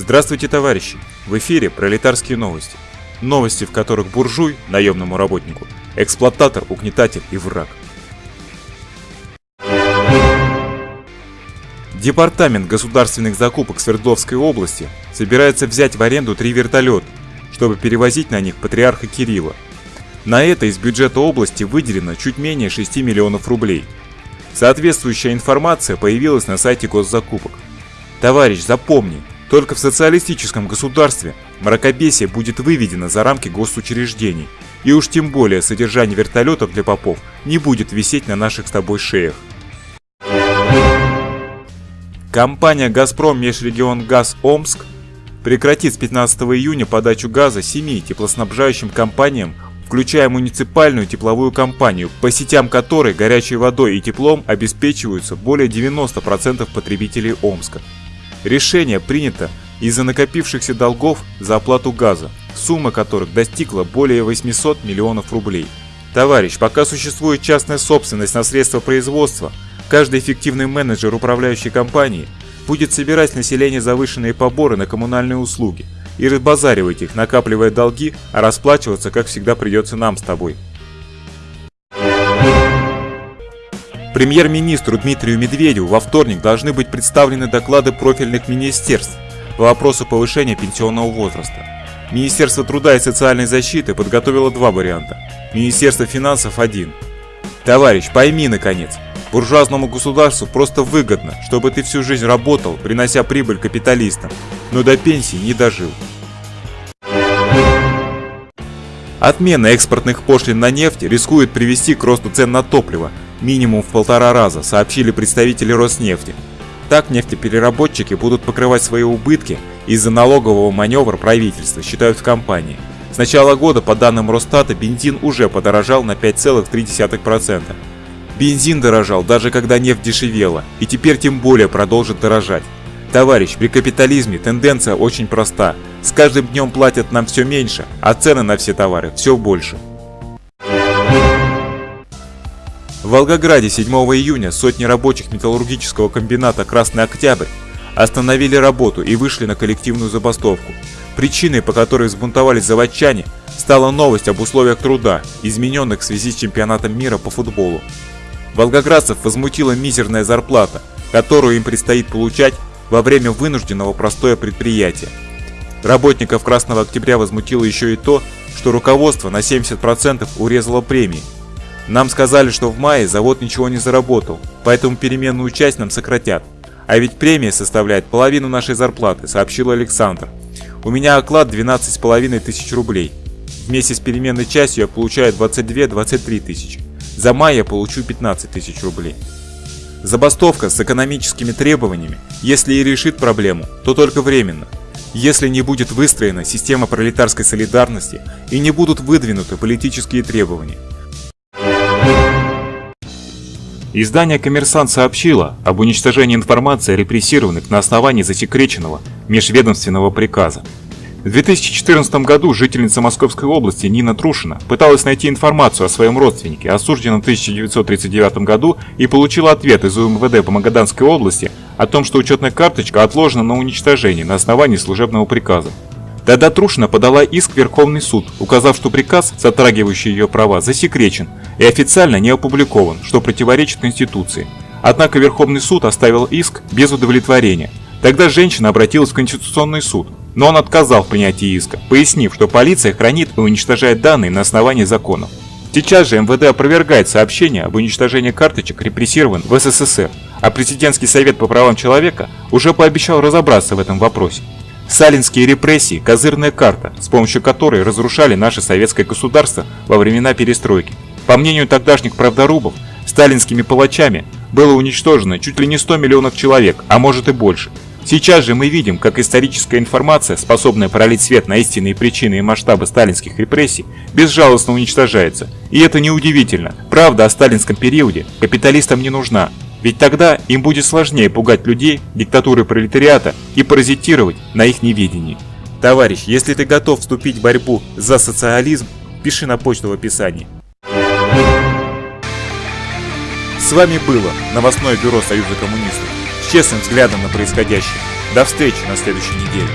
Здравствуйте, товарищи! В эфире пролетарские новости. Новости, в которых буржуй, наемному работнику, эксплуататор, угнетатель и враг. Департамент государственных закупок Свердловской области собирается взять в аренду три вертолета, чтобы перевозить на них патриарха Кирилла. На это из бюджета области выделено чуть менее 6 миллионов рублей. Соответствующая информация появилась на сайте госзакупок. Товарищ, запомни, только в социалистическом государстве мракобесие будет выведено за рамки госучреждений, и уж тем более содержание вертолетов для попов не будет висеть на наших с тобой шеях. Компания «Газпром Межрегион Газ Омск» прекратит с 15 июня подачу газа семи теплоснабжающим компаниям, включая муниципальную тепловую компанию, по сетям которой горячей водой и теплом обеспечиваются более 90% потребителей Омска. Решение принято из-за накопившихся долгов за оплату газа, сумма которых достигла более 800 миллионов рублей. Товарищ, пока существует частная собственность на средства производства, каждый эффективный менеджер управляющей компании будет собирать с населения завышенные поборы на коммунальные услуги и разбазаривать их, накапливая долги, а расплачиваться, как всегда, придется нам с тобой. Премьер-министру Дмитрию Медведеву во вторник должны быть представлены доклады профильных министерств по вопросу повышения пенсионного возраста. Министерство труда и социальной защиты подготовило два варианта, Министерство финансов один. Товарищ, пойми наконец, буржуазному государству просто выгодно, чтобы ты всю жизнь работал, принося прибыль капиталистам, но до пенсии не дожил. Отмена экспортных пошлин на нефть рискует привести к росту цен на топливо, минимум в полтора раза, сообщили представители Роснефти. Так нефтепереработчики будут покрывать свои убытки из-за налогового маневра правительства, считают в компании. С начала года, по данным Росстата, бензин уже подорожал на 5,3%. Бензин дорожал даже когда нефть дешевела, и теперь тем более продолжит дорожать. Товарищ, при капитализме тенденция очень проста. С каждым днем платят нам все меньше, а цены на все товары все больше. В Волгограде 7 июня сотни рабочих металлургического комбината «Красный Октябрь» остановили работу и вышли на коллективную забастовку. Причиной, по которой взбунтовались заводчане, стала новость об условиях труда, измененных в связи с чемпионатом мира по футболу. Волгоградцев возмутила мизерная зарплата, которую им предстоит получать во время вынужденного простоя предприятия. Работников Красного Октября возмутило еще и то, что руководство на 70% урезало премии, нам сказали, что в мае завод ничего не заработал, поэтому переменную часть нам сократят. А ведь премия составляет половину нашей зарплаты, сообщил Александр. У меня оклад 12,5 тысяч рублей. Вместе с переменной частью я получаю 22-23 тысячи. За май я получу 15 тысяч рублей. Забастовка с экономическими требованиями, если и решит проблему, то только временно. Если не будет выстроена система пролетарской солидарности и не будут выдвинуты политические требования, Издание «Коммерсант» сообщило об уничтожении информации репрессированных на основании засекреченного межведомственного приказа. В 2014 году жительница Московской области Нина Трушина пыталась найти информацию о своем родственнике, осужденном в 1939 году, и получила ответ из УМВД по Магаданской области о том, что учетная карточка отложена на уничтожение на основании служебного приказа. Тогда Трушина подала иск в Верховный суд, указав, что приказ, затрагивающий ее права, засекречен и официально не опубликован, что противоречит Конституции. Однако Верховный суд оставил иск без удовлетворения. Тогда женщина обратилась в Конституционный суд, но он отказал в принятии иска, пояснив, что полиция хранит и уничтожает данные на основании законов. Сейчас же МВД опровергает сообщение об уничтожении карточек репрессирован в СССР, а Президентский совет по правам человека уже пообещал разобраться в этом вопросе. Сталинские репрессии – козырная карта, с помощью которой разрушали наше советское государство во времена перестройки. По мнению тогдашних правдорубов, сталинскими палачами было уничтожено чуть ли не 100 миллионов человек, а может и больше. Сейчас же мы видим, как историческая информация, способная пролить свет на истинные причины и масштабы сталинских репрессий, безжалостно уничтожается. И это неудивительно. Правда о сталинском периоде капиталистам не нужна, ведь тогда им будет сложнее пугать людей диктатуры пролетариата и паразитировать на их неведении. Товарищ, если ты готов вступить в борьбу за социализм, пиши на почту в описании. С вами было новостное бюро Союза коммунистов с честным взглядом на происходящее. До встречи на следующей неделе.